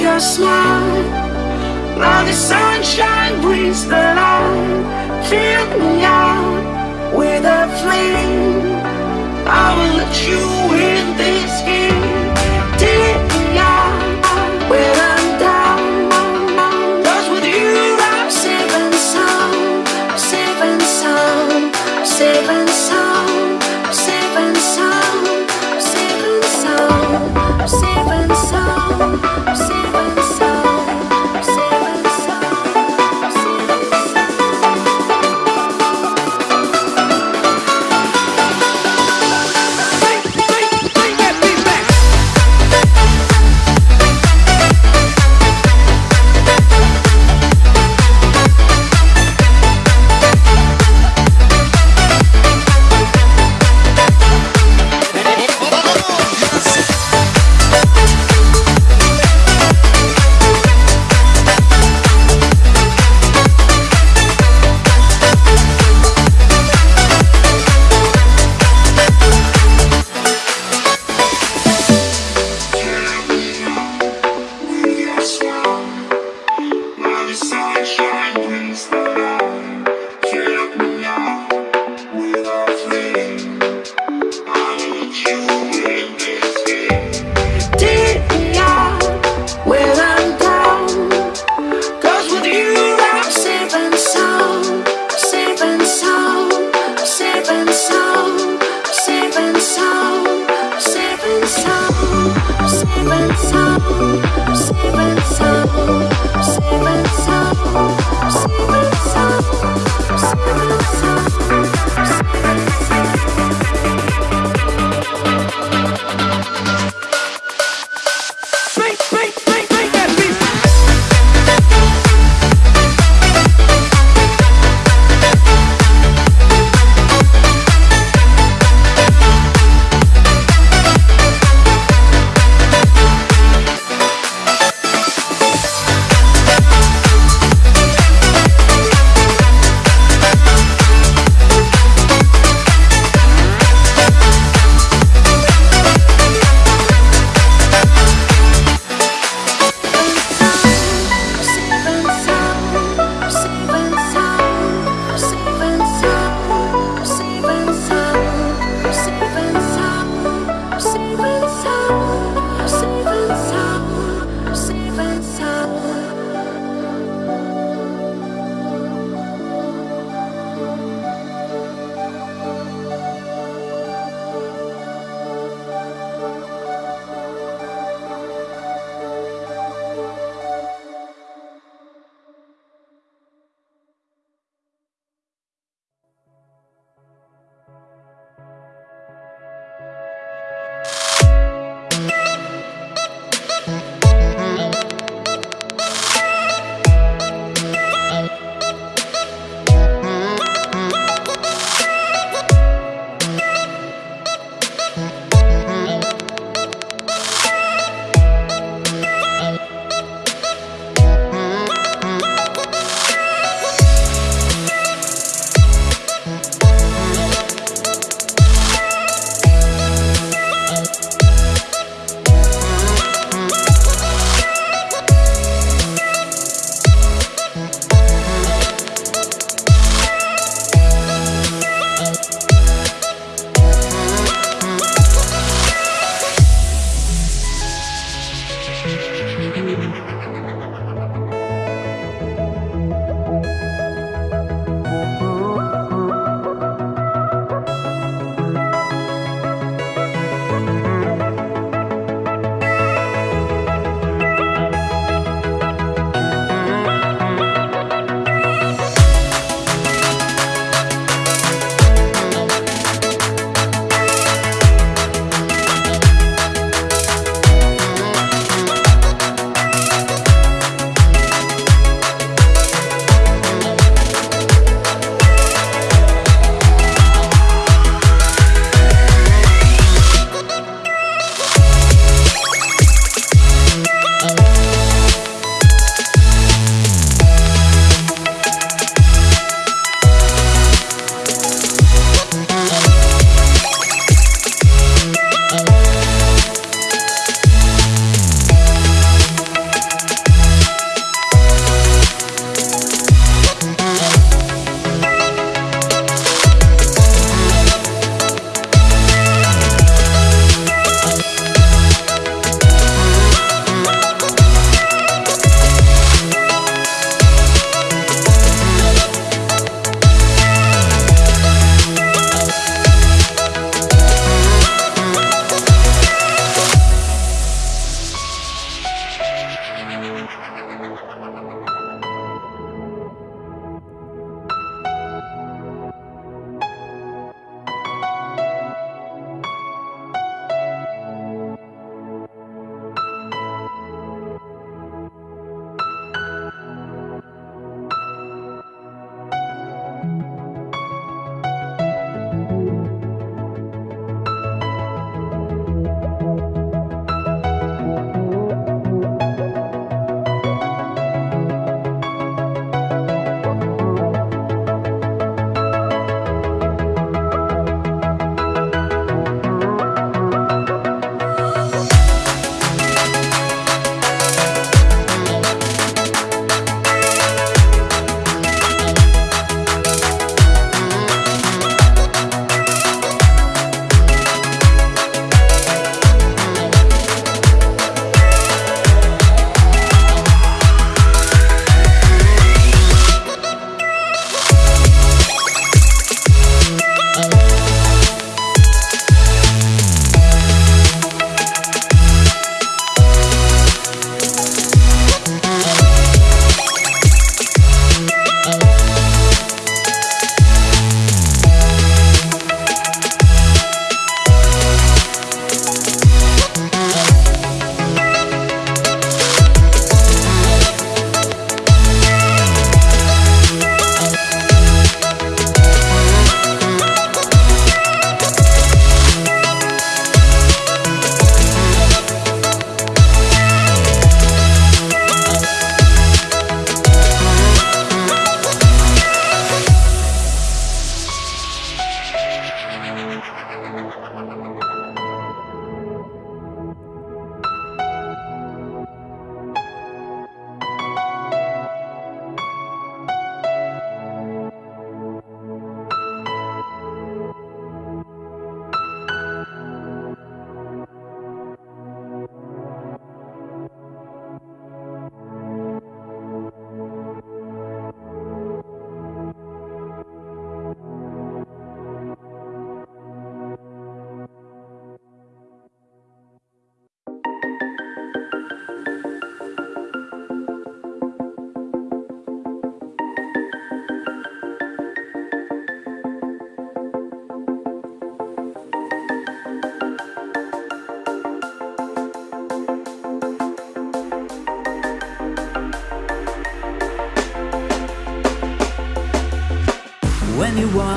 your smile. Now the sunshine brings the light. Fill me out with a flame. I will let you in this game. I'm sorry.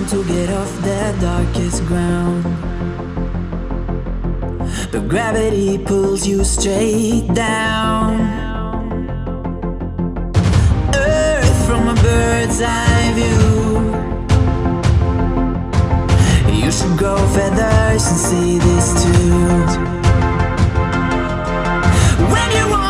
Want to get off the darkest ground. But gravity pulls you straight down. Earth from a bird's eye view. You should grow feathers and see this too. When you